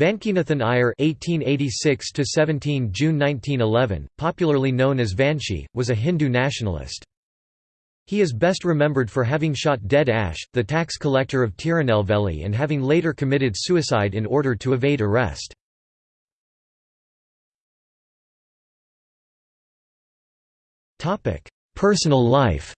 Vankinathan Iyer (1886–17 June 1911), popularly known as Vanchi, was a Hindu nationalist. He is best remembered for having shot dead Ashe, the tax collector of Tirunelveli and having later committed suicide in order to evade arrest. Personal life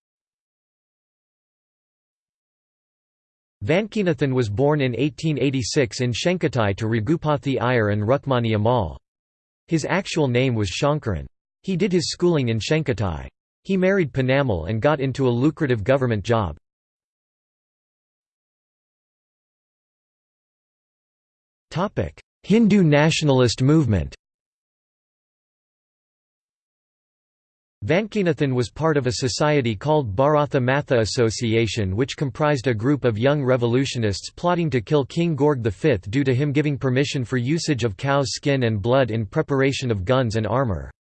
Vankinathan was born in 1886 in Shencottai to Raghupathi Iyer and Rukmani Ammal. His actual name was Shankaran. He did his schooling in Shencottai. He married Ponnammal and got into a lucrative government job. Hindu nationalist movement Vankinathan was part of a society called Bharatha Matha Association which comprised a group of young revolutionists plotting to kill King George V due to him giving permission for usage of cow's skin and blood in preparation of guns and armour.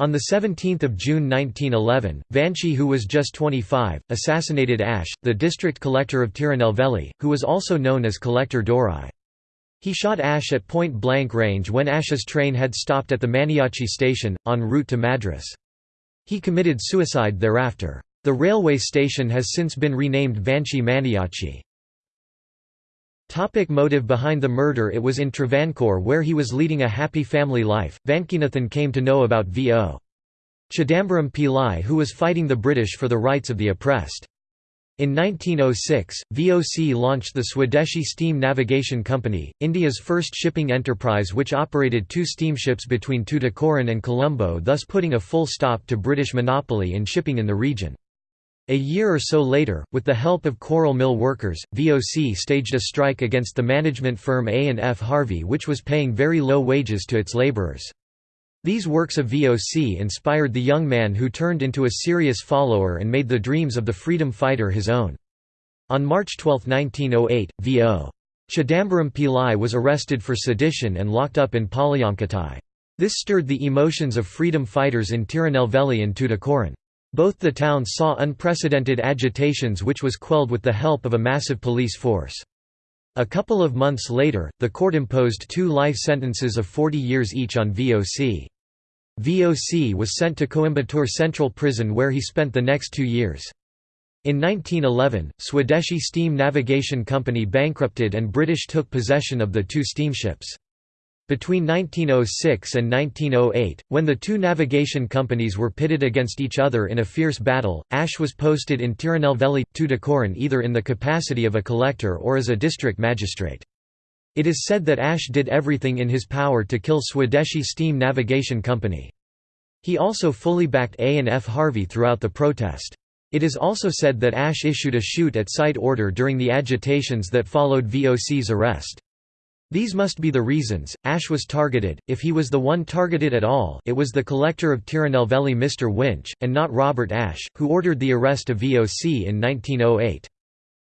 On 17 June 1911, Vanchi who was just 25, assassinated Ashe, the district collector of Tirunelveli, who was also known as Collector Dorai. He shot Ashe at point-blank range when Ashe's train had stopped at the Maniachi station, en route to Madras. He committed suicide thereafter. The railway station has since been renamed Vanchi Maniachi. Topic motive behind the murder It was in Travancore where he was leading a happy family life. Vankinathan came to know about V.O. Chidambaram Pillai who was fighting the British for the rights of the oppressed. In 1906, VOC launched the Swadeshi Steam Navigation Company, India's first shipping enterprise which operated two steamships between Tuticorin and Colombo thus putting a full stop to British monopoly in shipping in the region. A year or so later, with the help of coral mill workers, VOC staged a strike against the management firm A&F Harvey which was paying very low wages to its labourers. These works of VOC inspired the young man who turned into a serious follower and made the dreams of the freedom fighter his own. On March 12, 1908, V.O. Chidambaram Pillai was arrested for sedition and locked up in Palayamkottai. This stirred the emotions of freedom fighters in Tirunelveli and Tuticorin. Both the towns saw unprecedented agitations which was quelled with the help of a massive police force. A couple of months later, the court imposed two life sentences of 40 years each on VOC. VOC was sent to Coimbatore Central Prison where he spent the next two years. In 1911, Swadeshi Steam Navigation Company bankrupted and British took possession of the two steamships. Between 1906 and 1908, when the two navigation companies were pitted against each other in a fierce battle, Ashe was posted in Tirunelveli, Tuticorin either in the capacity of a collector or as a district magistrate. It is said that Ashe did everything in his power to kill Swadeshi Steam Navigation Company. He also fully backed A and F Harvey throughout the protest. It is also said that Ashe issued a shoot-at-sight order during the agitations that followed VOC's arrest. These must be the reasons. Ashe was targeted, if he was the one targeted at all it was the collector of Tirunelveli Mr. Winch, and not Robert Ashe, who ordered the arrest of VOC in 1908.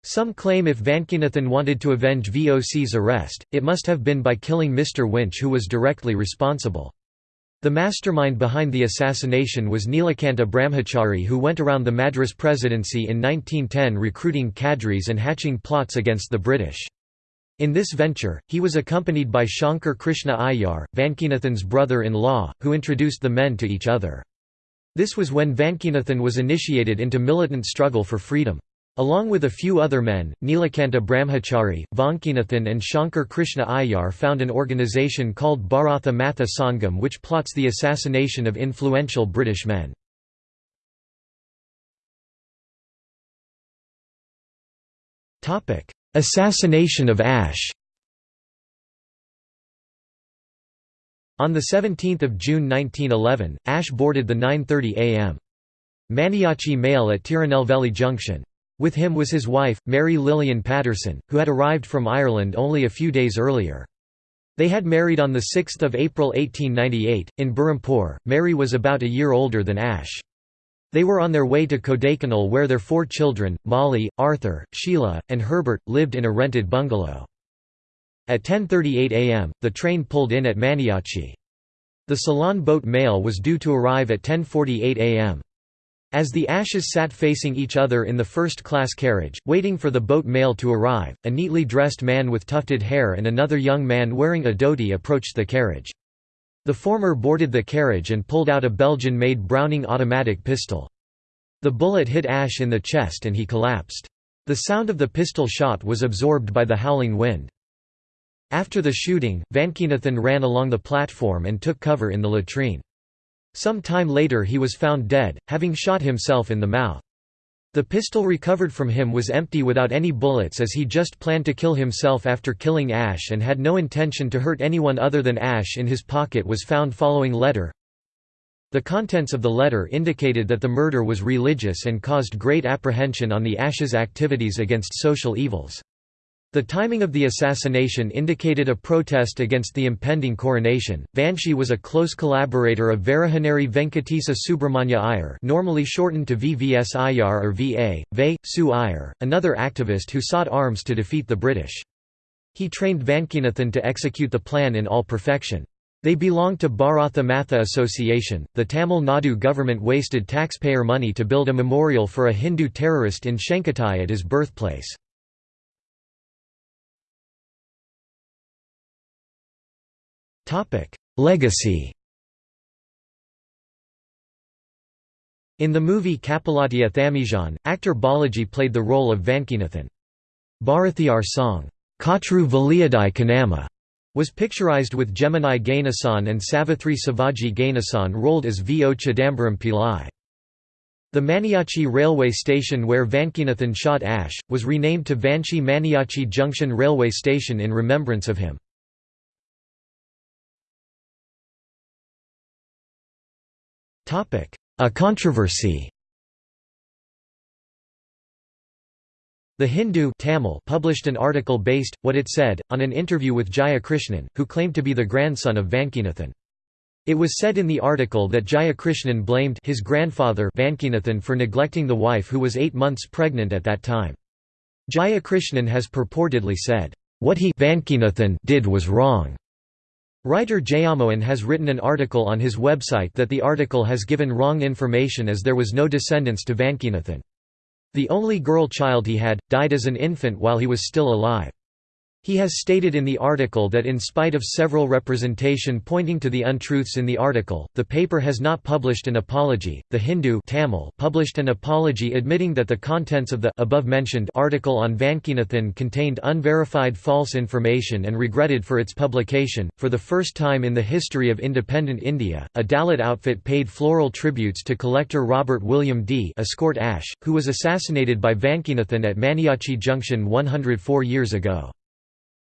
Some claim if Vankinathan wanted to avenge VOC's arrest, it must have been by killing Mr. Winch who was directly responsible. The mastermind behind the assassination was Nilakanta Brahmachari who went around the Madras presidency in 1910 recruiting cadres and hatching plots against the British. In this venture, he was accompanied by Shankar Krishna Iyer, Vankinathan's brother-in-law, who introduced the men to each other. This was when Vankinathan was initiated into militant struggle for freedom. Along with a few other men, Nilakanta Brahmachari, Vankinathan and Shankar Krishna Iyer found an organization called Bharatha Matha Sangam which plots the assassination of influential British men. Assassination of Ashe On 17 June 1911, Ashe boarded the 9.30 am. Maniachi mail at Tirunelveli Junction. With him was his wife, Mary Lillian Patterson, who had arrived from Ireland only a few days earlier. They had married on 6 April 1898, in Berhampore. Mary was about a year older than Ashe. They were on their way to Kodaikanal where their four children, Molly, Arthur, Sheila, and Herbert, lived in a rented bungalow. At 10.38 am, the train pulled in at Maniachi. The Ceylon boat mail was due to arrive at 10.48 am. As the Ashes sat facing each other in the first-class carriage, waiting for the boat mail to arrive, a neatly dressed man with tufted hair and another young man wearing a dhoti approached the carriage. The former boarded the carriage and pulled out a Belgian-made Browning automatic pistol. The bullet hit Ashe in the chest and he collapsed. The sound of the pistol shot was absorbed by the howling wind. After the shooting, Vankeenathan ran along the platform and took cover in the latrine. Some time later he was found dead, having shot himself in the mouth. The pistol recovered from him was empty without any bullets as he just planned to kill himself after killing Ashe and had no intention to hurt anyone other than Ashe in his pocket was found following letter. The contents of the letter indicated that the murder was religious and caused great apprehension on the Ashe's activities against social evils. The timing of the assassination indicated a protest against the impending coronation. Vanchi was a close collaborator of Varahaneri Venkatesa Subramanya Iyer, normally shortened to VVS Iyer or VA, Ve, Su Iyer, another activist who sought arms to defeat the British. He trained Vankeenathan to execute the plan in all perfection. They belonged to Bharatha Matha Association. The Tamil Nadu government wasted taxpayer money to build a memorial for a Hindu terrorist in Shencottai at his birthplace. Legacy In the movie Kappalottiya Thamizhan, actor Balaji played the role of Vankeenathan. Bharathiyar song, Kaatru Veliyidai Kannamma, was picturized with Gemini Ganesan and Savithri Sivaji Ganesan rolled as V. O. Chidambaram Pillai. The Maniachi railway station where Vankeenathan shot Ashe, was renamed to Vanchi Maniachi Junction Railway Station in remembrance of him. A controversy The Hindu Tamil published an article based, what it said, on an interview with Jayakrishnan, who claimed to be the grandson of Vankeenathan. It was said in the article that Jayakrishnan blamed his grandfather Vankeenathan for neglecting the wife who was eight months pregnant at that time. Jayakrishnan has purportedly said, "...what he did was wrong." Writer Jayamohan has written an article on his website that the article has given wrong information as there was no descendants to Vankeenathan. The only girl child he had, died as an infant while he was still alive. He has stated in the article that in spite of several representation pointing to the untruths in the article, the paper has not published an apology. The Hindu Tamil published an apology admitting that the contents of the above-mentioned article on Vankeenathan contained unverified false information and regretted for its publication. For the first time in the history of independent India, a Dalit outfit paid floral tributes to collector Robert William D. Escort Ashe, who was assassinated by Vankeenathan at Maniachi Junction 104 years ago.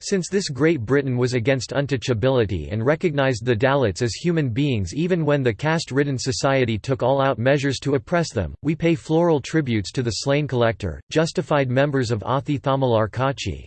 Since this Great Britain was against untouchability and recognised the Dalits as human beings even when the caste-ridden society took all-out measures to oppress them, we pay floral tributes to the slain collector, justified members of Athi Thamilar Kachi.